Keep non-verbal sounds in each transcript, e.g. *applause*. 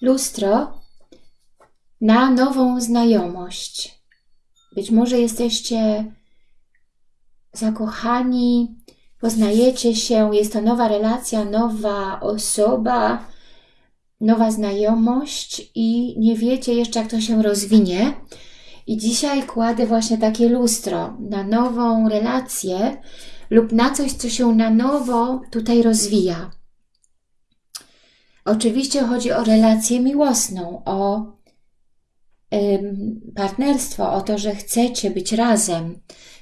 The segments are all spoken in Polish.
lustro na nową znajomość. Być może jesteście zakochani, poznajecie się, jest to nowa relacja, nowa osoba, nowa znajomość i nie wiecie jeszcze, jak to się rozwinie. I dzisiaj kładę właśnie takie lustro na nową relację lub na coś, co się na nowo tutaj rozwija. Oczywiście chodzi o relację miłosną, o partnerstwo, o to, że chcecie być razem.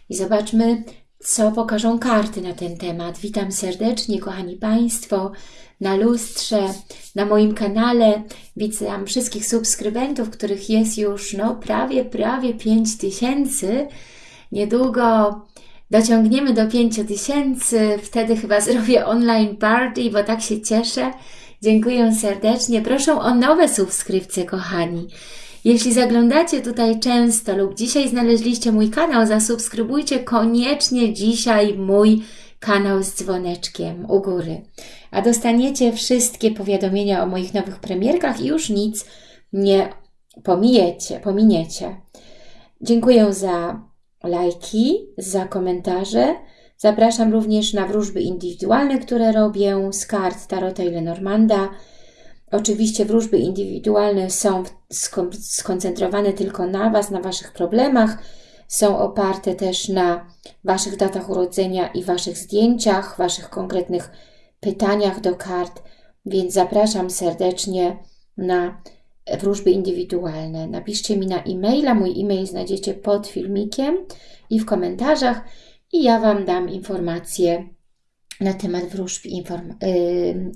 I zobaczmy, co pokażą karty na ten temat. Witam serdecznie, kochani Państwo, na lustrze, na moim kanale. Witam wszystkich subskrybentów, których jest już no, prawie, prawie 5 tysięcy. Niedługo dociągniemy do 5 tysięcy, wtedy chyba *laughs* zrobię online party, bo tak się cieszę. Dziękuję serdecznie. Proszę o nowe subskrypcje, kochani. Jeśli zaglądacie tutaj często lub dzisiaj znaleźliście mój kanał, zasubskrybujcie koniecznie dzisiaj mój kanał z dzwoneczkiem u góry. A dostaniecie wszystkie powiadomienia o moich nowych premierkach i już nic nie pomijecie, pominiecie. Dziękuję za lajki, za komentarze. Zapraszam również na wróżby indywidualne, które robię z kart Tarota i Lenormanda. Oczywiście wróżby indywidualne są skoncentrowane tylko na Was, na Waszych problemach. Są oparte też na Waszych datach urodzenia i Waszych zdjęciach, Waszych konkretnych pytaniach do kart, więc zapraszam serdecznie na wróżby indywidualne. Napiszcie mi na e-maila, mój e-mail znajdziecie pod filmikiem i w komentarzach i ja Wam dam informacje na temat wróżb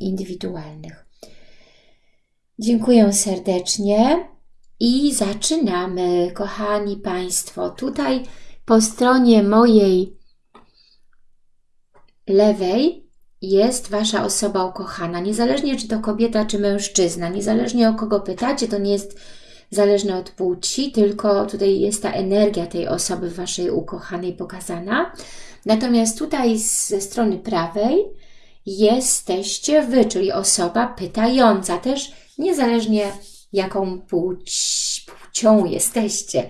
indywidualnych. Dziękuję serdecznie i zaczynamy, kochani Państwo. Tutaj po stronie mojej lewej jest Wasza osoba ukochana. Niezależnie czy to kobieta, czy mężczyzna, niezależnie o kogo pytacie, to nie jest zależne od płci, tylko tutaj jest ta energia tej osoby Waszej ukochanej pokazana. Natomiast tutaj ze strony prawej jesteście Wy, czyli osoba pytająca też niezależnie jaką płć, płcią jesteście.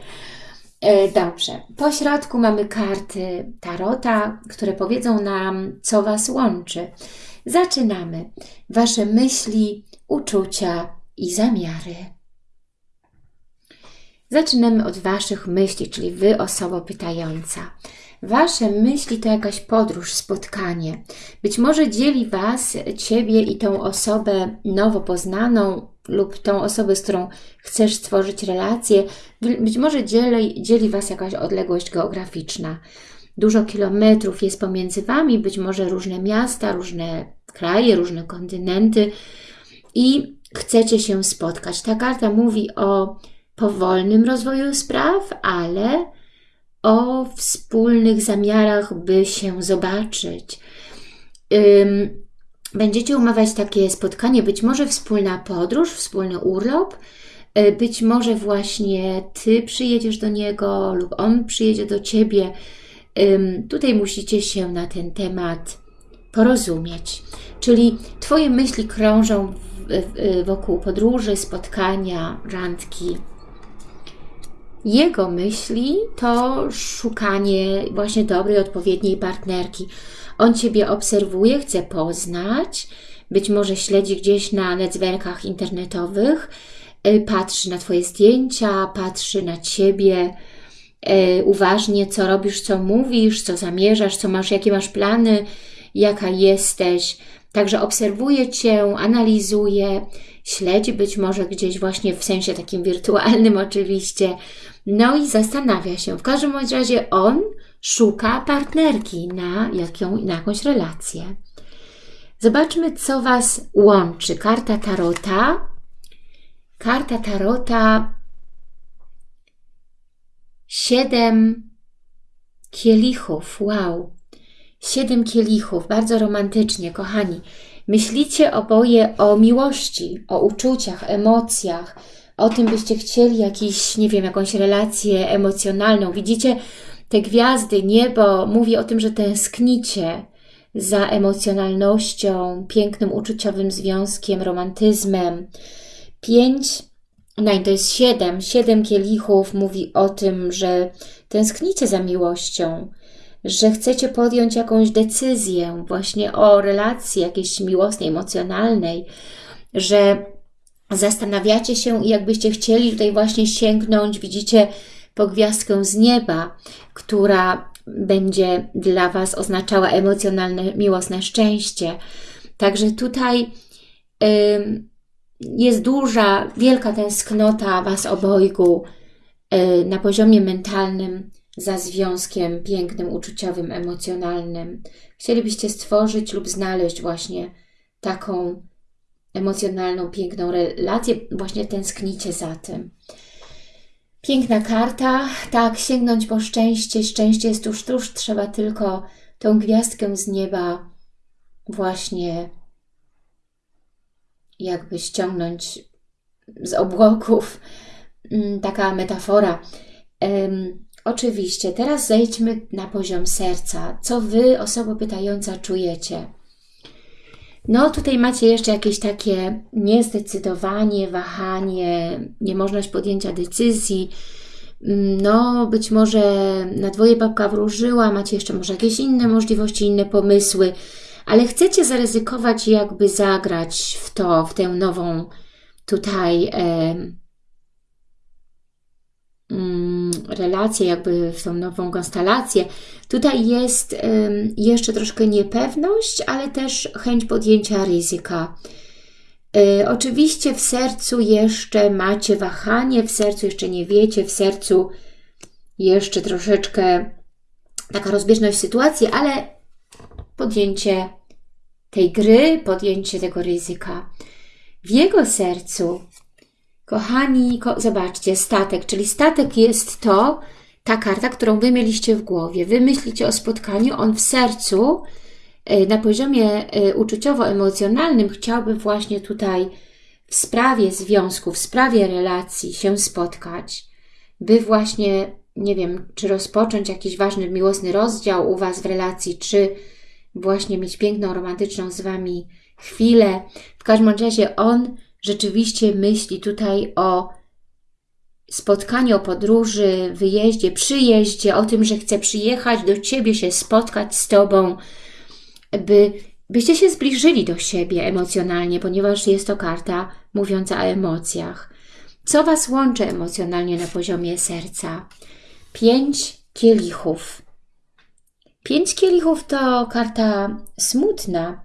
E, dobrze, po środku mamy karty Tarota, które powiedzą nam, co Was łączy. Zaczynamy. Wasze myśli, uczucia i zamiary. Zaczynamy od Waszych myśli, czyli Wy, osoba pytająca. Wasze myśli to jakaś podróż, spotkanie. Być może dzieli Was, Ciebie i tą osobę nowo poznaną lub tą osobę, z którą chcesz stworzyć relację. Być może dzieli, dzieli Was jakaś odległość geograficzna. Dużo kilometrów jest pomiędzy Wami, być może różne miasta, różne kraje, różne kontynenty i chcecie się spotkać. Ta karta mówi o powolnym rozwoju spraw, ale o wspólnych zamiarach, by się zobaczyć. Będziecie umawiać takie spotkanie, być może wspólna podróż, wspólny urlop, y, być może właśnie Ty przyjedziesz do niego lub on przyjedzie do Ciebie. Tutaj musicie się na ten temat porozumieć. Czyli Twoje myśli krążą wokół podróży, spotkania, randki, jego myśli to szukanie właśnie dobrej, odpowiedniej partnerki. On Ciebie obserwuje, chce poznać, być może śledzi gdzieś na networkach internetowych, y, patrzy na Twoje zdjęcia, patrzy na Ciebie y, uważnie, co robisz, co mówisz, co zamierzasz, co masz, jakie masz plany, jaka jesteś. Także obserwuje Cię, analizuje, śledzi być może gdzieś właśnie w sensie takim wirtualnym *laughs* oczywiście, no i zastanawia się. W każdym razie on szuka partnerki na, jaką, na jakąś relację. Zobaczmy, co Was łączy. Karta Tarota. Karta Tarota. Siedem kielichów. Wow. Siedem kielichów. Bardzo romantycznie, kochani. Myślicie oboje o miłości, o uczuciach, emocjach, o tym byście chcieli jakiś, nie wiem, jakąś relację emocjonalną. Widzicie te gwiazdy, niebo mówi o tym, że tęsknicie za emocjonalnością, pięknym uczuciowym związkiem, romantyzmem. Pięć, no i to jest siedem. Siedem kielichów mówi o tym, że tęsknicie za miłością, że chcecie podjąć jakąś decyzję właśnie o relacji jakiejś miłosnej, emocjonalnej, że zastanawiacie się i jakbyście chcieli tutaj właśnie sięgnąć, widzicie po gwiazdkę z nieba, która będzie dla Was oznaczała emocjonalne, miłosne szczęście. Także tutaj jest duża, wielka tęsknota Was obojgu y, na poziomie mentalnym za związkiem pięknym, uczuciowym, emocjonalnym. Chcielibyście stworzyć lub znaleźć właśnie taką emocjonalną, piękną relację, właśnie tęsknicie za tym. Piękna karta, tak, sięgnąć po szczęście, szczęście jest tuż, tuż, trzeba tylko tą gwiazdkę z nieba właśnie jakby ściągnąć z obłoków, mm, taka metafora. Oczywiście, teraz zejdźmy na poziom serca. Co Wy, osoba pytająca, czujecie? No tutaj macie jeszcze jakieś takie niezdecydowanie, wahanie, niemożność podjęcia decyzji, mm, no być może na dwoje babka wróżyła, macie jeszcze może jakieś inne możliwości, inne pomysły, ale chcecie zaryzykować jakby zagrać w to, w tę nową tutaj relację, jakby w tą nową konstelację. Tutaj jest jeszcze troszkę niepewność, ale też chęć podjęcia ryzyka. E, oczywiście w sercu jeszcze macie wahanie, w sercu jeszcze nie wiecie, w sercu jeszcze troszeczkę taka rozbieżność sytuacji, ale podjęcie tej gry, podjęcie tego ryzyka. W jego sercu, kochani, ko zobaczcie, statek, czyli statek jest to, ta karta, którą Wy mieliście w głowie. Wy myślicie o spotkaniu, on w sercu, e, na poziomie e, uczuciowo-emocjonalnym chciałby właśnie tutaj w sprawie związku, w sprawie relacji się spotkać, by właśnie, nie wiem, czy rozpocząć jakiś ważny, miłosny rozdział u Was w relacji, czy właśnie mieć piękną, romantyczną z Wami chwilę. W każdym razie on rzeczywiście myśli tutaj o spotkaniu, o podróży, wyjeździe, przyjeździe, o tym, że chce przyjechać do Ciebie, się spotkać z Tobą, by, byście się zbliżyli do siebie emocjonalnie, ponieważ jest to karta mówiąca o emocjach. Co Was łączy emocjonalnie na poziomie serca? Pięć kielichów. Pięć kielichów to karta smutna.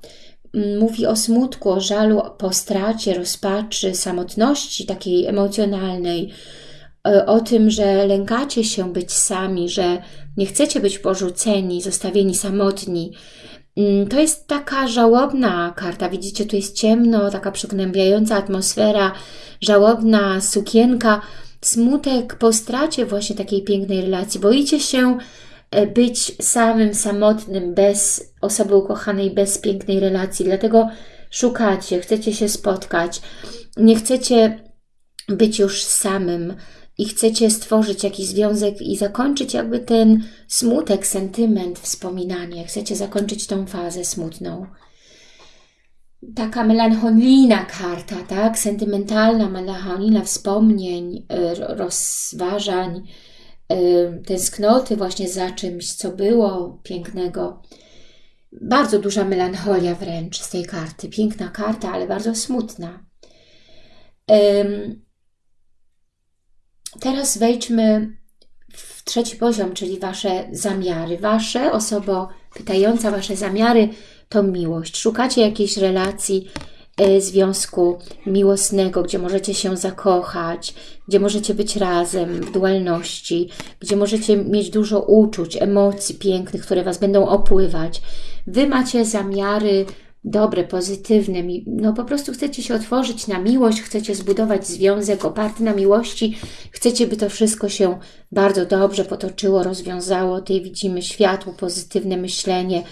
Mówi o smutku, o żalu po stracie, rozpaczy, samotności takiej emocjonalnej, e, o tym, że lękacie się być sami, że nie chcecie być porzuceni, zostawieni samotni. Mm, to jest taka żałobna karta. Widzicie, tu jest ciemno, taka przygnębiająca atmosfera, żałobna sukienka, smutek po stracie właśnie takiej pięknej relacji. Boicie się być samym, samotnym, bez osoby ukochanej, bez pięknej relacji. Dlatego szukacie, chcecie się spotkać, nie chcecie być już samym i chcecie stworzyć jakiś związek i zakończyć jakby ten smutek, sentyment, wspominanie. Chcecie zakończyć tą fazę smutną. Taka melancholijna karta, tak? Sentymentalna, melancholijna wspomnień, e, rozważań, tęsknoty właśnie za czymś, co było pięknego. Bardzo duża melancholia wręcz z tej karty. Piękna karta, ale bardzo smutna. Teraz wejdźmy w trzeci poziom, czyli Wasze zamiary. Wasze, osoba pytająca Wasze zamiary, to miłość. Szukacie jakiejś relacji, związku miłosnego, gdzie możecie się zakochać, gdzie możecie być razem w dualności, gdzie możecie mieć dużo uczuć, emocji pięknych, które Was będą opływać. Wy macie zamiary dobre, pozytywne, no po prostu chcecie się otworzyć na miłość, chcecie zbudować związek oparty na miłości, chcecie, by to wszystko się bardzo dobrze potoczyło, rozwiązało. Tutaj widzimy światło, pozytywne myślenie,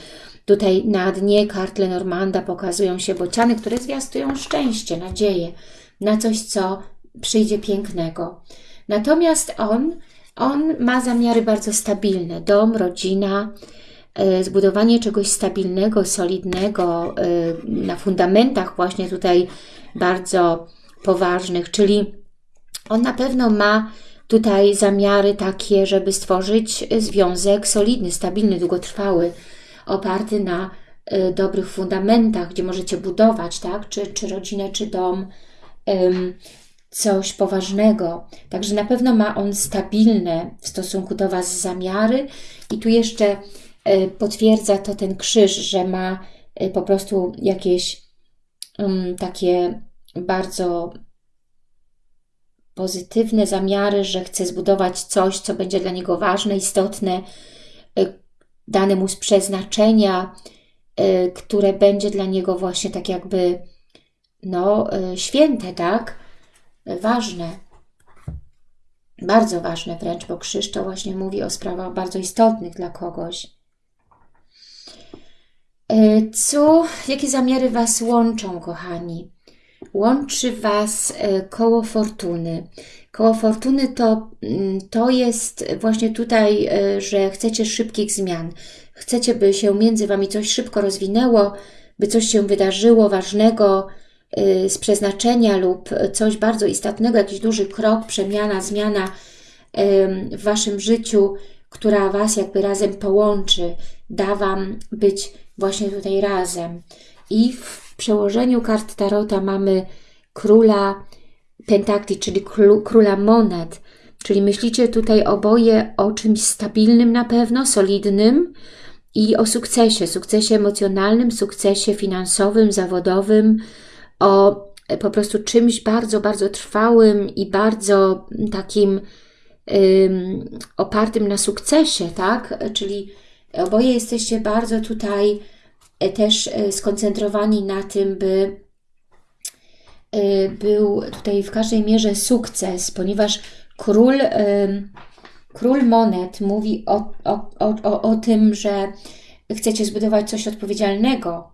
Tutaj na dnie kart Lenormanda pokazują się bociany, które zwiastują szczęście, nadzieję na coś, co przyjdzie pięknego. Natomiast on, on ma zamiary bardzo stabilne. Dom, rodzina, e, zbudowanie czegoś stabilnego, solidnego, e, na fundamentach właśnie tutaj bardzo poważnych, czyli on na pewno ma tutaj zamiary takie, żeby stworzyć związek solidny, stabilny, długotrwały, oparty na y, dobrych fundamentach, gdzie możecie budować, tak? Czy, czy rodzinę, czy dom, coś poważnego. Także na pewno ma on stabilne w stosunku do Was zamiary i tu jeszcze y, potwierdza to ten krzyż, że ma y, po prostu jakieś takie bardzo pozytywne zamiary, że chce zbudować coś, co będzie dla niego ważne, istotne, dane mu z przeznaczenia, y, które będzie dla niego właśnie tak jakby no, y, święte, tak? Ważne. Bardzo ważne wręcz, bo krzyż to właśnie mówi o sprawach bardzo istotnych dla kogoś. Co, jakie zamiary Was łączą, kochani? łączy Was koło fortuny. Koło fortuny to, mm, to jest właśnie tutaj, e, że chcecie szybkich zmian. Chcecie, by się między Wami coś szybko rozwinęło, by coś się wydarzyło ważnego e, z przeznaczenia lub coś bardzo istotnego, jakiś duży krok, przemiana, zmiana w Waszym życiu, która Was jakby razem połączy, da Wam być właśnie tutaj razem. I w przełożeniu kart Tarota mamy króla pentakli, czyli króla monet, czyli myślicie tutaj oboje o czymś stabilnym na pewno, solidnym i o sukcesie, sukcesie emocjonalnym, sukcesie finansowym, zawodowym, o po prostu czymś bardzo, bardzo trwałym i bardzo takim opartym na sukcesie, tak? Czyli oboje jesteście bardzo tutaj E, też e, skoncentrowani na tym, by e, był tutaj w każdej mierze sukces, ponieważ król, król monet mówi o, o, o, o tym, że chcecie zbudować coś odpowiedzialnego,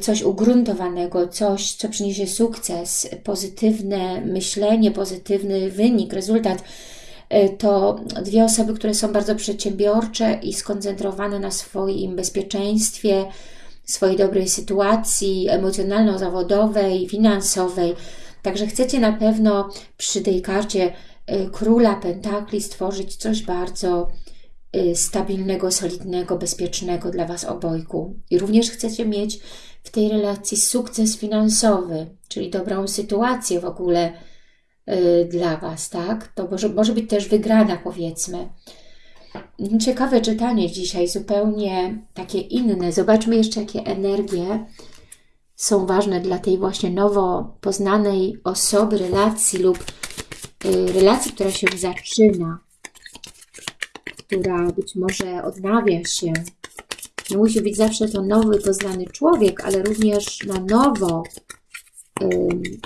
coś ugruntowanego, coś, co przyniesie sukces, pozytywne myślenie, pozytywny wynik, rezultat. To dwie osoby, które są bardzo przedsiębiorcze i skoncentrowane na swoim bezpieczeństwie, swojej dobrej sytuacji emocjonalno-zawodowej, finansowej. Także chcecie na pewno przy tej karcie e, Króla Pentakli stworzyć coś bardzo e, stabilnego, solidnego, bezpiecznego dla Was obojku. I również chcecie mieć w tej relacji sukces finansowy, czyli dobrą sytuację w ogóle Y, dla Was, tak? To może, może być też wygrana, powiedzmy. Ciekawe czytanie dzisiaj, zupełnie takie inne. Zobaczmy jeszcze, jakie energie są ważne dla tej właśnie nowo poznanej osoby, relacji lub y, relacji, która się zaczyna, która być może odnawia się. Nie musi być zawsze to nowy, poznany człowiek, ale również na nowo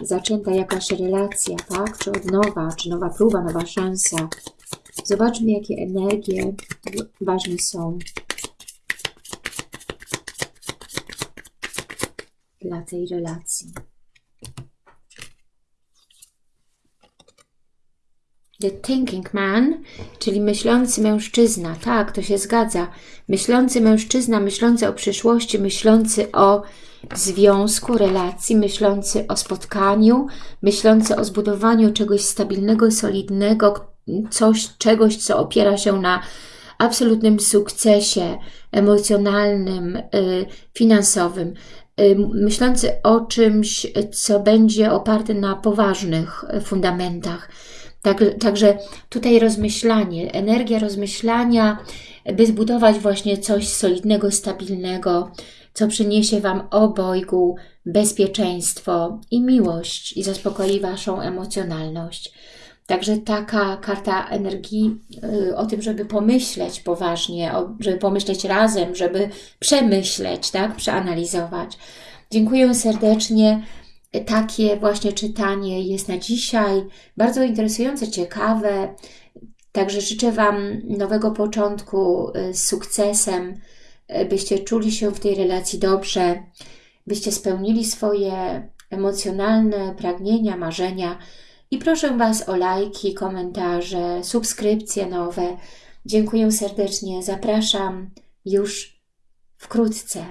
zaczęta jakaś relacja, tak? Czy od nowa, czy nowa próba, nowa szansa. Zobaczmy, jakie energie ważne są dla tej relacji. The thinking man, czyli myślący mężczyzna. Tak, to się zgadza. Myślący mężczyzna, myślący o przyszłości, myślący o związku, relacji, myślący o spotkaniu, myślący o zbudowaniu czegoś stabilnego, solidnego, coś, czegoś, co opiera się na absolutnym sukcesie emocjonalnym, y, finansowym, y, myślący o czymś, co będzie oparte na poważnych fundamentach. Tak, także tutaj rozmyślanie, energia rozmyślania, by zbudować właśnie coś solidnego, stabilnego, co przyniesie Wam obojgu bezpieczeństwo i miłość i zaspokoi Waszą emocjonalność. Także taka karta energii y, o tym, żeby pomyśleć poważnie, żeby pomyśleć razem, żeby przemyśleć, tak, przeanalizować. Dziękuję serdecznie. Takie właśnie czytanie jest na dzisiaj. Bardzo interesujące, ciekawe. Także życzę Wam nowego początku y, z sukcesem, byście czuli się w tej relacji dobrze, byście spełnili swoje emocjonalne pragnienia, marzenia i proszę Was o lajki, komentarze, subskrypcje nowe. Dziękuję serdecznie, zapraszam już wkrótce.